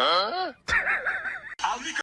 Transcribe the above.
Hã?